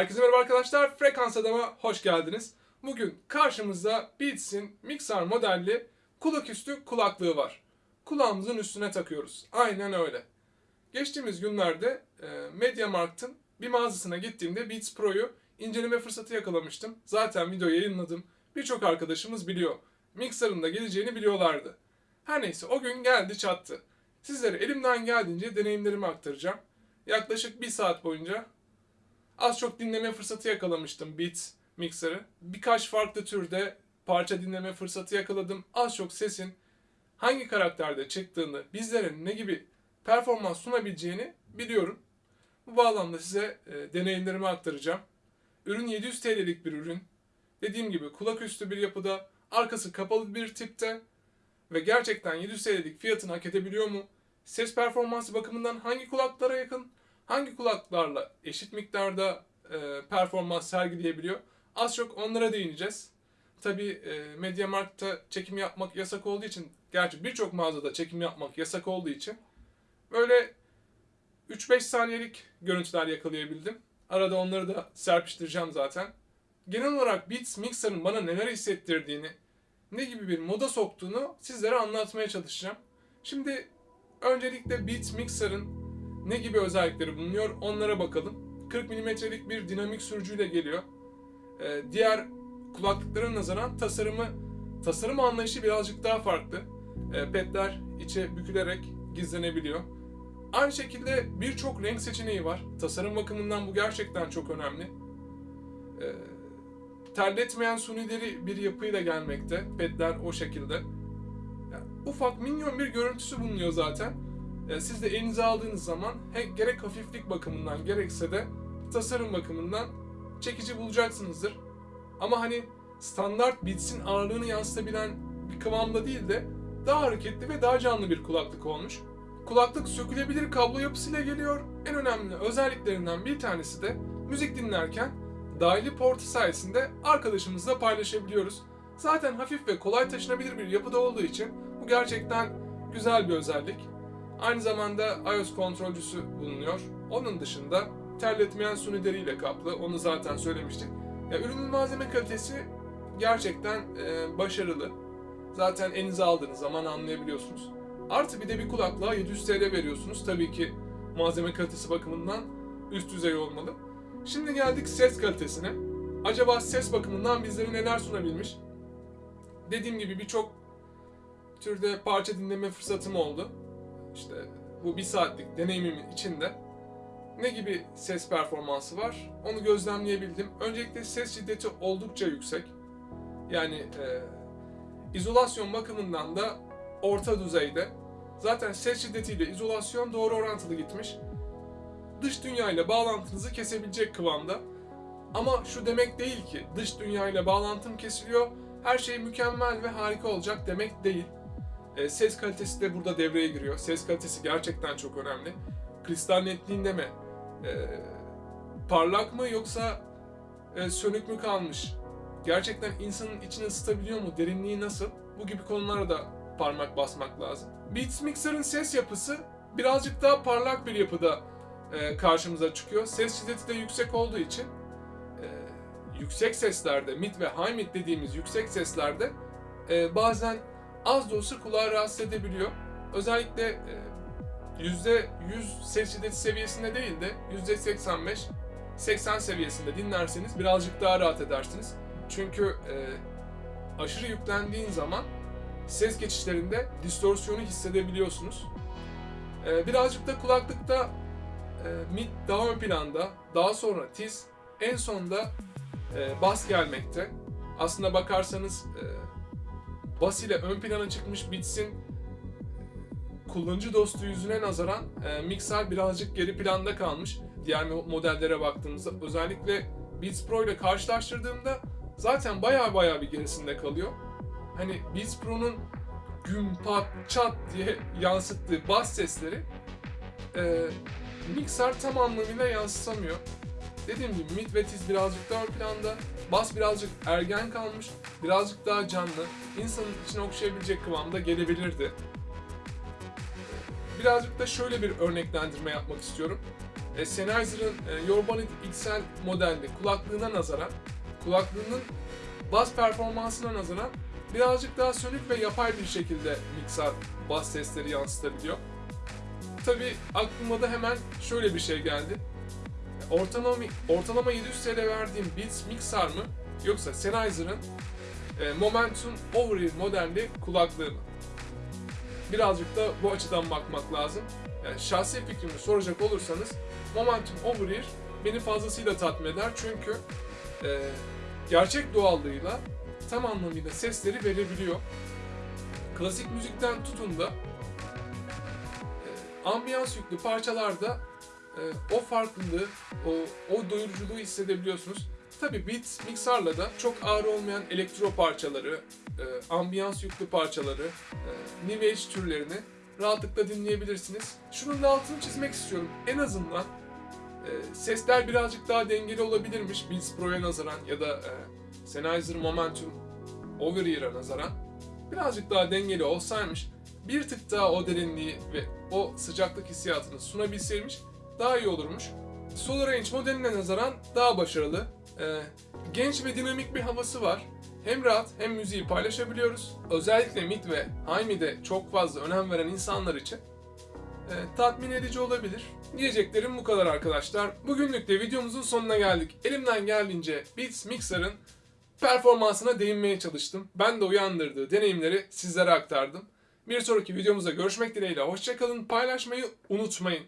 Herkese merhaba arkadaşlar. Frekans Adam'a hoş geldiniz. Bugün karşımızda Beats'in Mixer modelli kulaküstü kulaklığı var. Kulağımızın üstüne takıyoruz. Aynen öyle. Geçtiğimiz günlerde e, MediaMarkt'ın bir mağazasına gittiğimde Beats Pro'yu inceleme fırsatı yakalamıştım. Zaten video yayınladım. Birçok arkadaşımız biliyor. Mixer'ın da geleceğini biliyorlardı. Her neyse o gün geldi çattı. Sizlere elimden geldiğince deneyimlerimi aktaracağım. Yaklaşık bir saat boyunca az çok dinleme fırsatı yakalamıştım Beats Mixer'ı. Birkaç farklı türde parça dinleme fırsatı yakaladım. Az çok sesin hangi karakterde çıktığını, bizlere ne gibi performans sunabileceğini biliyorum. Bu bağlamda size e, deneyimlerimi aktaracağım. Ürün 700 TL'lik bir ürün. Dediğim gibi kulak üstü bir yapıda, arkası kapalı bir tipte ve gerçekten 700 TL'lik fiyatını hak edebiliyor mu? Ses performansı bakımından hangi kulaklara yakın, hangi kulaklarla eşit miktarda e, performans sergileyebiliyor? Az çok onlara değineceğiz. Tabi e, Mediamarkt'ta çekim yapmak yasak olduğu için, gerçi birçok mağazada çekim yapmak yasak olduğu için böyle 3-5 saniyelik görüntüler yakalayabildim. Arada onları da serpiştireceğim zaten. Genel olarak Beats Mixer'ın bana neler hissettirdiğini, ne gibi bir moda soktuğunu sizlere anlatmaya çalışacağım. Şimdi öncelikle Beats Mixer'ın ne gibi özellikleri bulunuyor onlara bakalım. 40 mm'lik bir dinamik sürücüyle geliyor. Ee, diğer kulaklıklara nazaran tasarımı, tasarım anlayışı birazcık daha farklı. Ee, pedler içe bükülerek gizlenebiliyor. Aynı şekilde birçok renk seçeneği var. Tasarım bakımından bu gerçekten çok önemli. Ee, terletmeyen sunileri bir yapıyla gelmekte. Pedler o şekilde. Yani ufak minyon bir görüntüsü bulunuyor zaten. Ee, siz de elinize aldığınız zaman gerek hafiflik bakımından gerekse de tasarım bakımından çekici bulacaksınızdır. Ama hani standart Beats'in ağırlığını yansıtabilen bir kıvamda değil de daha hareketli ve daha canlı bir kulaklık olmuş. Kulaklık sökülebilir kablo yapısıyla geliyor. En önemli özelliklerinden bir tanesi de müzik dinlerken dahili portu sayesinde arkadaşımızla paylaşabiliyoruz. Zaten hafif ve kolay taşınabilir bir yapıda olduğu için bu gerçekten güzel bir özellik. Aynı zamanda iOS kontrolcüsü bulunuyor. Onun dışında terletmeyen sunideriyle kaplı. Onu zaten söylemiştik. Ya, ürünün malzeme kalitesi gerçekten e, başarılı. Zaten elinize aldığınız zaman anlayabiliyorsunuz. Artı bir de bir kulaklığa 700 TL veriyorsunuz. Tabii ki malzeme kalitesi bakımından üst düzey olmalı. Şimdi geldik ses kalitesine. Acaba ses bakımından bizlere neler sunabilmiş? Dediğim gibi birçok türde parça dinleme fırsatım oldu. İşte bu bir saatlik deneyimimin içinde ne gibi ses performansı var onu gözlemleyebildim. Öncelikle ses şiddeti oldukça yüksek. Yani e, izolasyon bakımından da orta düzeyde. Zaten ses şiddetiyle izolasyon doğru orantılı gitmiş. Dış dünya ile bağlantınızı kesebilecek kıvamda. Ama şu demek değil ki dış dünya ile bağlantım kesiliyor, her şey mükemmel ve harika olacak demek değil. E, ses kalitesi de burada devreye giriyor. Ses kalitesi gerçekten çok önemli. Kristal netliğinde mi? E, parlak mı yoksa e, sönük mü kalmış? Gerçekten insanın içini ısıtabiliyor mu? Derinliği nasıl? Bu gibi konulara da parmak basmak lazım. Beats Mixer'ın ses yapısı birazcık daha parlak bir yapıda e, karşımıza çıkıyor. Ses şiddeti de yüksek olduğu için e, yüksek seslerde, mid ve high mid dediğimiz yüksek seslerde e, bazen az da olsa kulağı rahatsız edebiliyor. Özellikle e, %100 ses şiddeti seviyesinde değil de %85 80 seviyesinde dinlerseniz birazcık daha rahat edersiniz. Çünkü e, aşırı yüklendiğin zaman ses geçişlerinde distorsiyonu hissedebiliyorsunuz. E, birazcık da kulaklıkta e, mid daha ön planda, daha sonra tiz, en sonda e, bas gelmekte. Aslında bakarsanız e, bas ile ön plana çıkmış Beats'in kullanıcı dostu yüzüne nazaran e, mikser birazcık geri planda kalmış. Diğer modellere baktığımızda özellikle Beats Pro ile karşılaştırdığımda zaten baya baya bir gerisinde kalıyor. Hani Beats Pro'nun güm pat çat diye yansıttığı bas sesleri e, mikser tam anlamıyla yansıtamıyor. Dediğim gibi mid ve tiz birazcık daha ön planda, bas birazcık ergen kalmış, birazcık daha canlı, insanın içine okşayabilecek kıvamda gelebilirdi. Birazcık da şöyle bir örneklendirme yapmak istiyorum. e, Sennheiser'ın e, Yorbonit XL modelli kulaklığına nazaran, kulaklığının bas performansına nazaran birazcık daha sönük ve yapay bir şekilde mikser bas sesleri yansıtabiliyor. Tabi aklıma da hemen şöyle bir şey geldi. Ortalama, ortalama 700 TL verdiğim Beats Mixer mı yoksa Sennheiser'ın e, Momentum Over-Ear modelli kulaklığı mı? Birazcık da bu açıdan bakmak lazım. Yani şahsi fikrimi soracak olursanız Momentum Over-Ear beni fazlasıyla tatmin eder çünkü e, gerçek doğallığıyla tam anlamıyla sesleri verebiliyor. Klasik müzikten tutun da e, ambiyans yüklü parçalarda e, o farklılığı, o, o doyuruculuğu hissedebiliyorsunuz. Tabi Beats Mixer'la da çok ağır olmayan elektro parçaları, e, ambiyans yüklü parçaları, e, New Age türlerini rahatlıkla dinleyebilirsiniz. Şunun da altını çizmek istiyorum. En azından e, sesler birazcık daha dengeli olabilirmiş Beats Pro'ya nazaran ya da e, Sennheiser Momentum Over-Ear'a nazaran. Birazcık daha dengeli olsaymış, bir tık daha o derinliği ve o sıcaklık hissiyatını sunabilseymiş daha iyi olurmuş. SolarRange modeline nazaran daha başarılı. Ee, genç ve dinamik bir havası var. Hem rahat hem müziği paylaşabiliyoruz. Özellikle mid ve high mid'e çok fazla önem veren insanlar için e, tatmin edici olabilir. Diyeceklerim bu kadar arkadaşlar. Bugünlük de videomuzun sonuna geldik. Elimden geldiğince Beats Mixer'ın performansına değinmeye çalıştım. Ben de uyandırdığı deneyimleri sizlere aktardım. Bir sonraki videomuzda görüşmek dileğiyle. Hoşçakalın, paylaşmayı unutmayın.